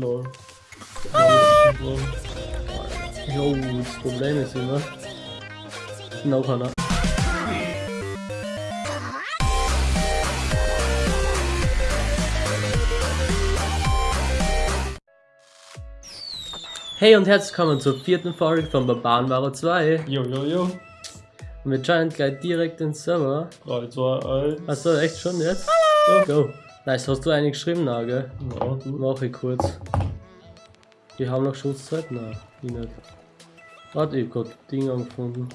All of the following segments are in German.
Lol. Jo, das Problem ist immer. Noch einer. Hey und herzlich willkommen zur vierten Folge von Barbarenware 2. Jo, jo, jo. Und wir joinen gleich direkt den Server. 3, 2, 1. Achso, echt schon jetzt? Go. Nice, hast du eine geschrieben, Nagel? Ja. Mach ich kurz. Die haben noch Schutzzeit? Nein, ich nicht. Warte, ich hab grad Ding angefunden.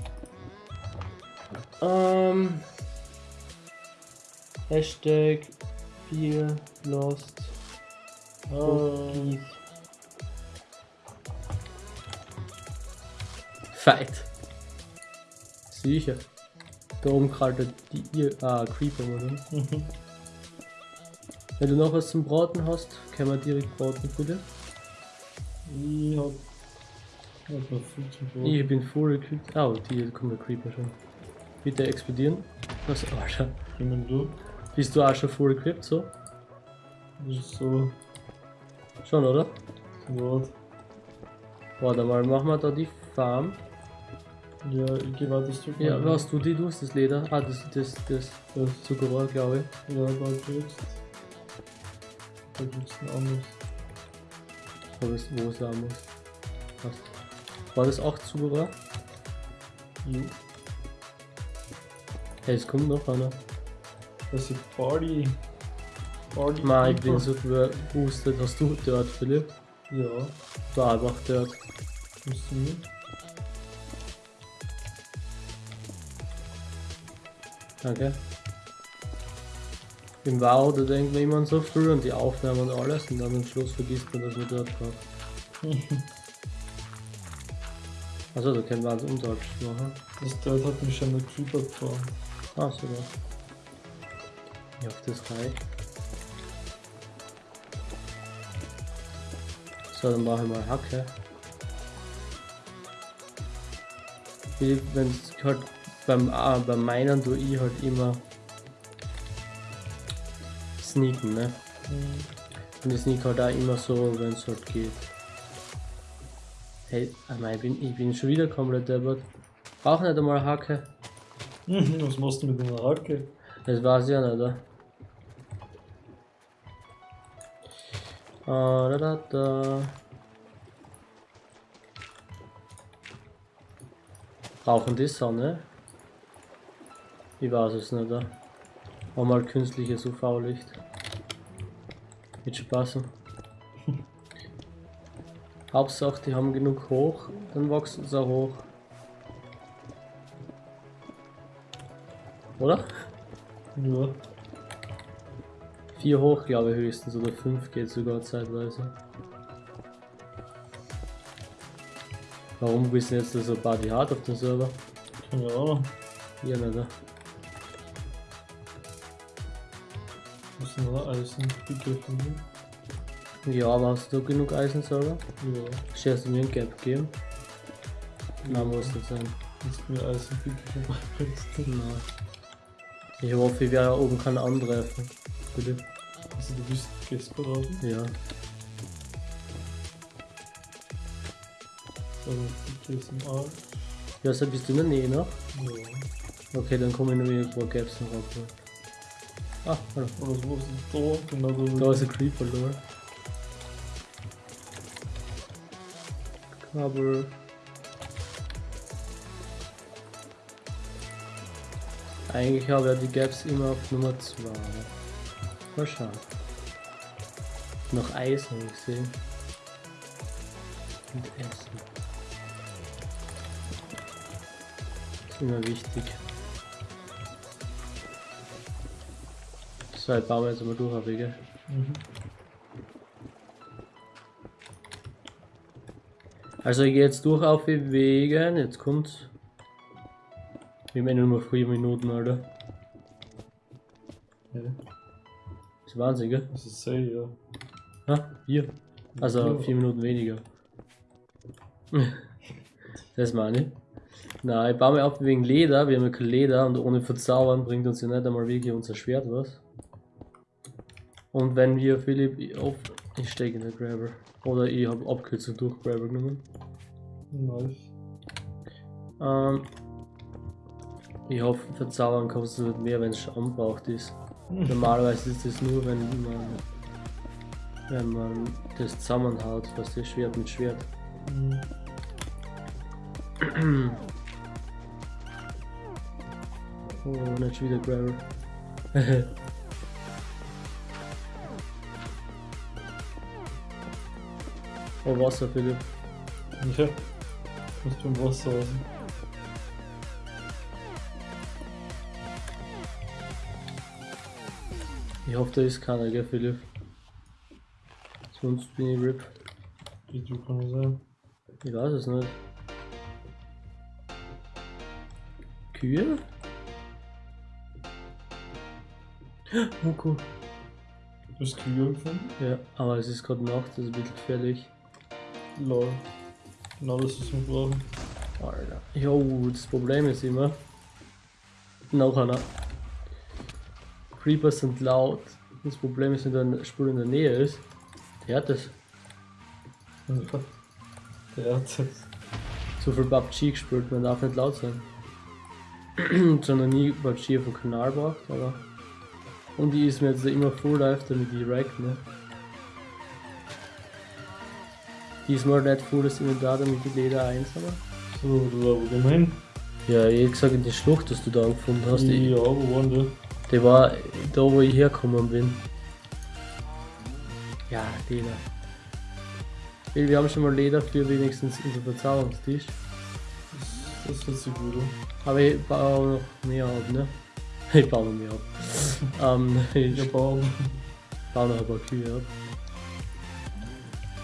Ähm. Hashtag 4 Lost Ah, Cookies. Fight. Sicher. Da oben krallt die ihr. Ah, Creeper, oder? Wenn du noch was zum Braten hast, können wir direkt braten für dich. ich hab. Ich hab noch viel zu tun. Ich bin full equipped. Oh, die kommt der Creeper schon. Bitte explodieren. Was, Alter. Ich mein, du. Bist du auch schon full equipped, so? So. Schon, oder? Wort. Warte mal, machen wir da die Farm. Ja, ich geh weiter das Stück. Ja, was du die, du hast das Leder. Ah, das, das, das, das Zuckerrohr, glaube ich. Ja, da kriegst. Gibt's ein anderes. Wo es, wo es sein muss. Passt. War das auch Zuckerrohr? Jo. Hey, es kommt noch einer. Das ist Party. Party. Nein, ich bin so geboostet. Hast du dort, Philipp? Ja, Da einfach dort. musst du mit. Danke. Im Wow, da denkt man immer so früh und die Aufnahmen und alles und dann am Schluss vergisst man, dass man dort war. Also da können wir uns Umtausch machen. Das dort hat mich schon der Creeper gefahren. Ah, super. Ja, auf das reicht. So, dann mache ich mal Hacke. Wenn es halt beim, ah, beim Meinen tue ich halt immer sneaken, ne? Und ich sneak halt auch immer so, wenn es halt geht. Hey, ah, ich bin, ich bin schon wieder komplett deppert. Brauch nicht einmal Hacke. Was machst du mit einer Hacke? Das weiß ich ja nicht, oder? Ah, da, da, da. Brauchen die Sonne? Ich weiß es nicht, oder? Haben mal künstliches UV-Licht. Wird schon passen. Hauptsache, die haben genug hoch, dann wachsen sie auch hoch. Oder? Ja. Vier hoch, glaube ich, höchstens, oder fünf geht sogar zeitweise. Warum wissen jetzt so Party hart auf dem Server? Keine Ahnung. Hier nicht, oder? Ist denn da Eisen? Picke finden? Ja, aber hast du genug Eisenserver? Ja. Scherst du mir ein Gap geben? Nein, muss nicht sein. Du mir Eisen Picke vorbeibringst? Nein. Ich hoffe, ich werde oben keinen antreffen. Bitte? Also du bist Gästberaten? Ja. So, Picke ist im Arsch. Ja, so bist du in der Nähe noch? Ja. Okay, dann komme ich nur irgendwo Gaps noch ab. Ah, hallo. Aber was ist da? Genau da. Da ist ein Creeper, Lol. Kabel. Eigentlich habe ich die Gaps immer auf Nummer 2. Mal schauen. Noch Eis habe ich gesehen. Und Essen. ist immer wichtig. So, ich baue jetzt mal durch, auf Wege. Mhm. Also ich gehe jetzt durch auf die Wege, jetzt kommt's. Wir haben eh nur noch 4 Minuten, Alter. Ja. Das ist Wahnsinn, gell? Das ist sehr, ja. Ha? Hier. Also Ja. 4 Minuten weniger. das meine ich. Na, ich baue mir auf wegen Leder, wir haben ja kein Leder und ohne Verzaubern bringt uns ja nicht einmal wirklich unser Schwert was. Und wenn wir Philipp auf Ich stecke in der Grabber. Oder ich habe Abkürzung durch Grabber genommen. Nice. Ähm, ich hoffe, verzaubern du mehr, wenn es schon anbraucht ist. Normalerweise ist das nur, wenn man, wenn man das zusammenhaut, was das Schwert mit Schwert. Mhm. Oh, nicht wieder Grabber. oh, Wasser, Philipp. Ja. Muss beim Wasser raus. Ich hoffe, da ist keiner, gell, Philipp? Sonst bin ich RIP. Die du kann sein. Ich weiß es nicht. Kühe? Cool. Du hast Kühe gefunden? Ja, aber es ist gerade Nacht, das ist ein bisschen gefährlich. Lol. Genau das, was wir brauchen. Alter. Jo, das Problem ist immer. Noch einer. Creepers sind laut. Das Problem ist, wenn der Spur in der Nähe ist. Der hat das. Ja. Der hat das. So viel PUBG gespielt, man darf nicht laut sein. Noch nie PUBG auf dem Kanal gebracht, aber. Und die ist mir jetzt immer full live, damit die rack, ne? Diesmal nicht das Inventar, damit die Leder eins, aber. So, du war wo gemein? Ja, ich hab gesagt, in die Schlucht, dass du da gefunden hast, die, Ja, wo waren die? die war da, wo ich hergekommen bin. Ja, Leder. Wir haben schon mal Leder für wenigstens unser Verzauberungstisch. Das, das hört sich gut an. Aber ich baue noch mehr ab, ne? Ich baue noch mehr ab. ähm, ich Ich baue. baue noch ein paar Kühe ab.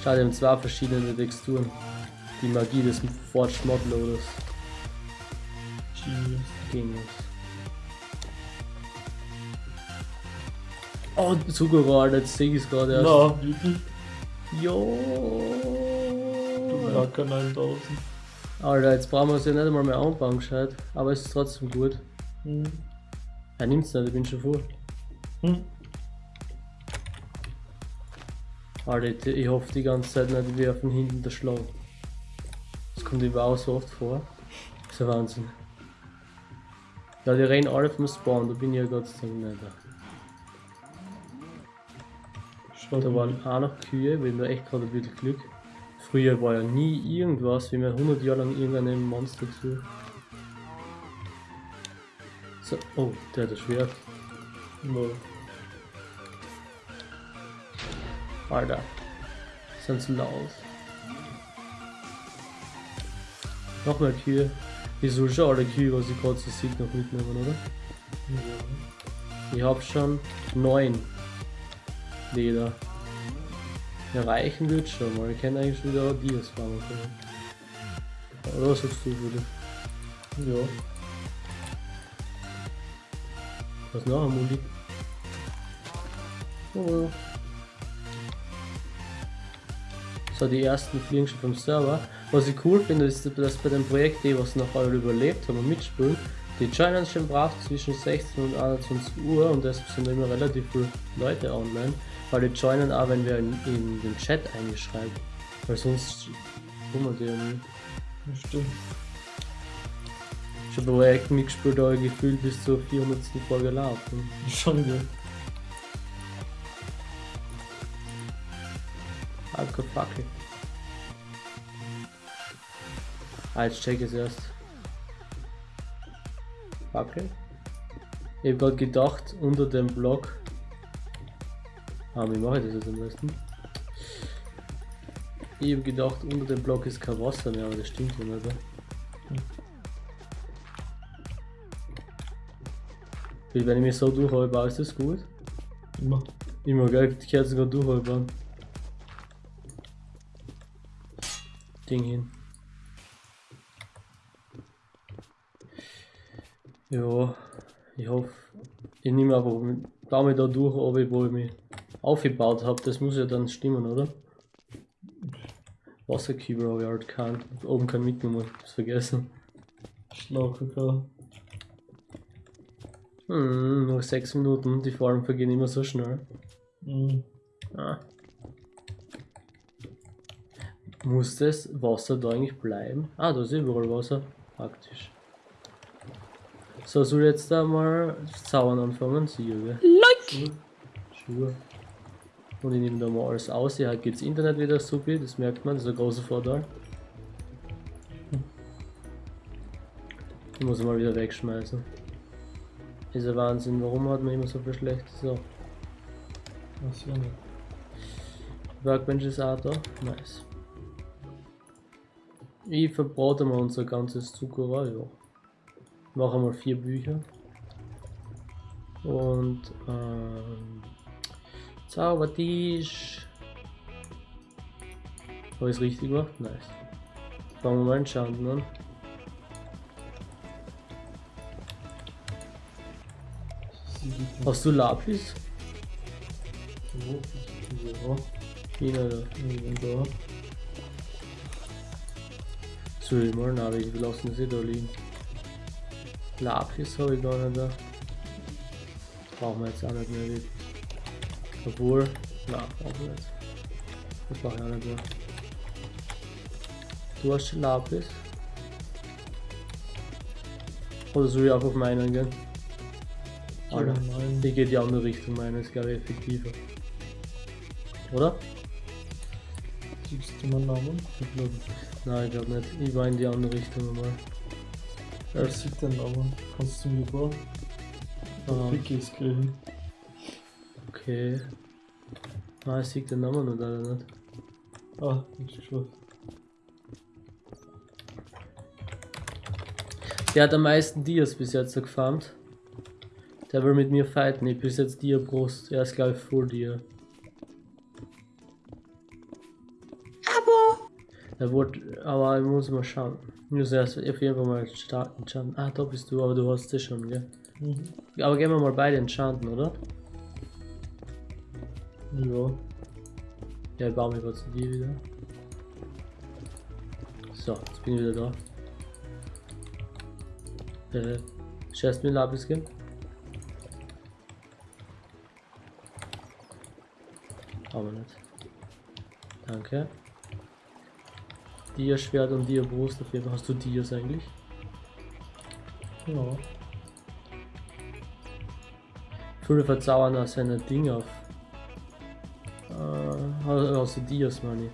Schau, die haben zwei verschiedene Texturen. Die Magie des Forged Modloaders. Genius. Genius. Oh, jetzt sehe ich es gerade erst. Na, wirklich? Jo. Du Hacker 9000. Alter, jetzt brauchen wir es ja nicht einmal mehr anbauen, gescheit. Aber es ist trotzdem gut. Hm. Er nimmt's nicht, ich bin schon vor. Hm. Alter, ich, hoffe die ganze Zeit nicht, wir werfen hinten der Schlag. Das kommt überhaupt so oft vor. Das ist ein Wahnsinn. Ja, die rennen alle vom Spawn, da bin ich ja Gott sei Dank nicht. Schaut Da waren auch noch Kühe, wir haben da echt gerade ein bisschen Glück. Früher war ja nie irgendwas, wie mir 100 Jahre lang irgendeinem Monster zu. So, oh, der hat das Schwert. No. Alter. Sind zu laut. Noch mehr Kühe. Ich soll schon alle Kühe, was ich gerade so sehe, noch mitnehmen, oder? Ja. Ich hab schon neun Leder. Ja, reichen wird schon, weil ich kann eigentlich wieder Dias farmen können. Oder was sagst du, Willi? Ja. Was noch am Muli? Oh. So, die ersten fliegen schon vom Server. Was ich cool finde, ist, dass bei dem Projekt, die was noch alle überlebt haben und mitspielen, die joinen schon brav zwischen 16 und 21 Uhr und deshalb sind immer relativ viele Leute online, weil die joinen auch, wenn wir in, in den Chat eingeschreiben. Weil sonst kommen die ja. Das stimmt. Ich habe bei Projekten mitgespielt, aber gefühlt bis zur 400. Folge laufen. Schon gut. Fackel. Ah, jetzt check es erst. Fackel? Ich hab grad gedacht, unter dem Block. Ah, wie mache ich das jetzt am besten? Ich hab gedacht, unter dem Block ist kein Wasser mehr, aber das stimmt ja nicht. oder? Weil wenn ich mich so durchhalte, ist das gut? Immer. Immer, gell? Die Kerzen gerade durchhalten. Ding hin. Ja, ich hoffe, ich nehme einfach, mit- baue mich da durch, ob ich, wo ich mich aufgebaut habe. Das muss ja dann stimmen, oder? Wasserkübel habe ich halt keinen. Oben kein mitgenommen, hab's vergessen. Schlauchkakao. Hm, noch 6 Minuten, die Folgen vergehen immer so schnell. Mhm. Ah. Muss das Wasser da eigentlich bleiben? Ah, da ist überall Wasser. Praktisch. So, soll ich jetzt da mal zaubern anfangen? Sicher, gell? Sure. Sure. Und ich nehme da mal alles aus. Ja, geht's Internet wieder super, das merkt man, das ist ein großer Vorteil. Ich muss ihn mal wieder wegschmeißen. Ist ein Wahnsinn, warum hat man immer so viel schlechtes so. Ich nicht. Workbench ist auch da. Nice. Ich verbrate mal unser ganzes Zuckerrohr, ja. Mache mal vier Bücher. Und ähm, Zaubertisch. Habe ich es richtig gemacht? Nice. Fangen wir mal Enchanten an. Sieben. Hast du Lapis? Ja. Ihn oder? Irgendwann da. Soll ich mal? Nein, wir lassen das eh da liegen. Lapis habe ich gar nicht da. Brauchen wir jetzt auch nicht mehr wirklich. Obwohl, na, brauchen wir nicht. Das brauche ich auch nicht mehr. Du hast schon Lapis? Oder soll ich einfach meinen gehen? Alter, ich gehe die andere Richtung, meine ist glaube ich effektiver. Oder? Siehst du meinen Namen? Ich glaub, nein, ich glaube nicht. Ich war in die andere Richtung nochmal. Wer sieht den Namen? Kannst du mir vor? Ah. Ist gleich. Okay. Ah, ich sehe den Namen noch leider nicht. Ah, nichts geschafft. Der hat am meisten Dias bis jetzt gefarmt. Der will mit mir fighten. Ich bis jetzt Dia Brust. Er ist glaube ich Full Dia. Aber. Er wurde, aber ich muss mal schauen. Ich muss erst auf jeden Fall mal starten. Enchanten. Ah, da bist du, aber du hast das schon, gell? Mhm. Aber gehen wir mal beide enchanten, oder? Ja. Ja, ich baue mich gerade zu dir wieder. So, jetzt bin ich wieder da. Äh, scheißt mir ein Lapis geben? Aber nicht. Danke. Dia Schwert und Dia Brust auf jeden Fall. Hast du Dias eigentlich? Ja. Viele verzaubern auch seine Dinge auf. Äh, hast du Dias, meine ich.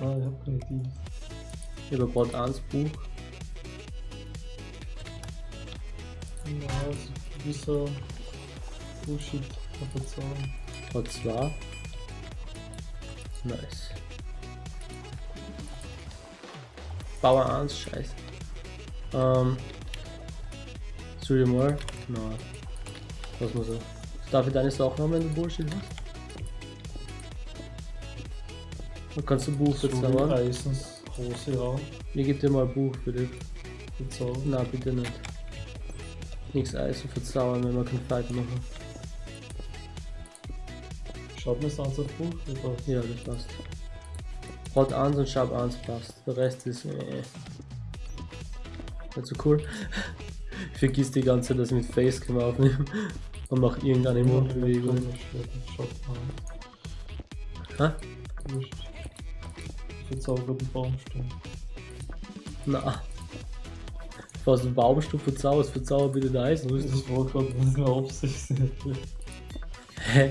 Ah, ich hab keine Idee. Ich habe gerade eins Buch. Ja, also gewisser Bullshit Zahl. Hat zwei. Nice. Bauer 1, scheiße. Ähm. Soll ich mal? Nein. Lass mal so. Darf ich deine Sachen haben, wenn du Bullshit hast? Dann kannst du ein Buch So bezahlen. Eisens Hose Raum. Ich gebe dir mal ein Buch für dich. Bezahlen. Nein, bitte nicht. Nichts Eisen verzaubern, wenn wir keinen Fight machen. Schaut mir das an, das Buch. Oder? Ja, das passt. Rot 1 und Sharp 1 passt. Der Rest ist äh, nicht so cool. Ich vergiss die ganze Zeit, dass ich mit Facecam aufnehme und mache irgendeine Mundbewegung. Schaut mal. Hä? Wurscht. Verzauberten Baumstamm. Na. Was ein Baumstuhl verzauberst, verzauber bitte der Eisenrüstung. Das war gerade eine Aufsicht. Hä?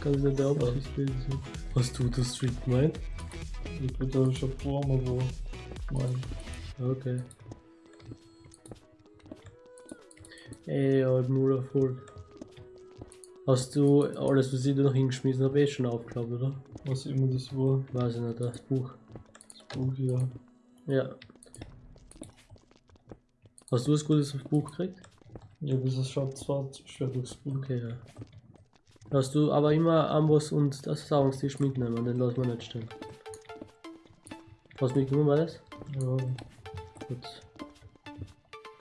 Kann ich nicht der Absicht lesen. Hast du das Street gemeint? Ich bin da schon vor mir, wo. Mein. Okay. Ey, halt null Erfolg. Hast du alles, was ich da noch hingeschmissen habe, eh schon aufgeklappt, oder? Was immer das war. Weiß ich nicht, das Buch. Das Buch, ja. Ja. Hast du das gutes Buch gekriegt? Ja, das ist schaut zwar schwer durchs Buch. Okay, ja. Hast du aber immer Amboss und das Sauungstisch mitnehmen, den lassen wir nicht stehen. Was mitgenommen war das? Ja. Gut.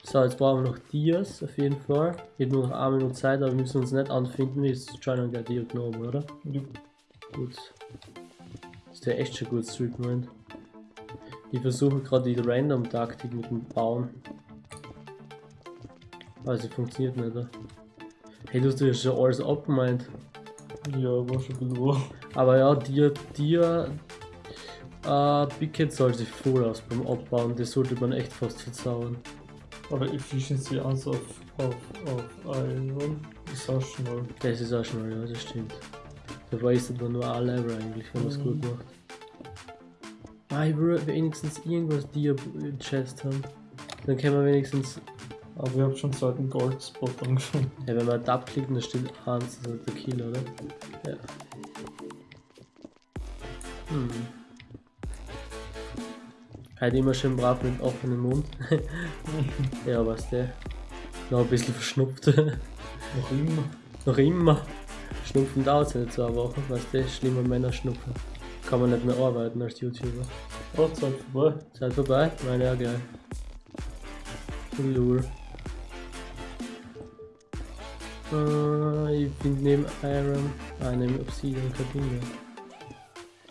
So, jetzt brauchen wir noch Dias auf jeden Fall. Ich habe nur noch eine Minute Zeit, aber wir müssen uns nicht anfinden, es China gleich Dia genommen, oder? ja. Gut. Das ist ja echt schon gut Streetment. Ich versuche gerade die Random-Taktik mit dem Bauen. Also funktioniert nicht, oder? Hey, du hast ja schon alles abgemeint. Ja, war schon ein bisschen wahr. Aber ja, dir, dir, Äh, Big Cat soll sich voll aus beim Abbauen, das sollte man echt fast verzaubern. Aber Efficiency 1 auf, auf, auf Iron ist auch schon mal. Das ist auch schon mal, ja, das stimmt. Da wastet man nur ein Level eigentlich, wenn man es Mhm. gut macht. Ah, ich will wenigstens irgendwas im Chest haben. Dann können wir wenigstens, Aber ich hab schon seit dem Goldspot angefangen. ja, wenn man da klicken, da steht 1, das ist der Kill, oder? Ja. Hm. Halt immer schön brav mit offenem Mund. ja, was der? Noch ein bisschen verschnupft. Noch immer. Noch immer. Schnupfen dauert nicht zwei Wochen, weißt du, schlimmer Männer schnupfen. Kann man nicht mehr arbeiten als YouTuber. Oh, Zeit vorbei. Zeit vorbei? Meine ja geil. Lul. Äh, ich bin neben Iron, ah, neben Obsidian Kabine.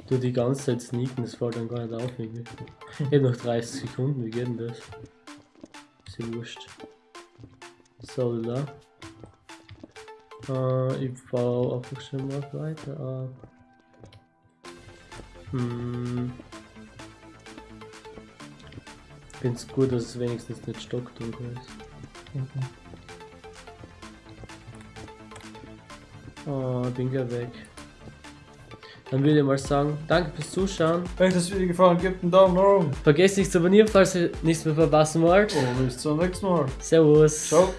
Du die ganze Zeit sneaken, das fällt dann gar nicht auf irgendwie. Ich hab noch 30 Sekunden, wie geht denn das? Ist ja wurscht. So, da. Äh, ich baue einfach schon mal weiter ab. Hm. Ich find's gut, dass es wenigstens nicht stockdunkel ist. Mhm. Oh, bin gleich weg. Dann würde ich mal sagen, danke fürs Zuschauen. Wenn euch das Video gefallen hat, gebt einen Daumen nach oben. Vergesst nicht zu abonnieren, falls ihr nichts mehr verpassen wollt. Und bis zum nächsten Mal. Servus. Ciao.